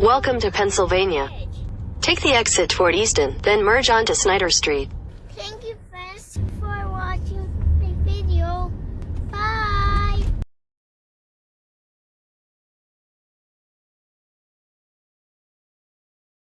Welcome to Pennsylvania. Take the exit toward Easton, then merge onto Snyder Street. Thank you, friends,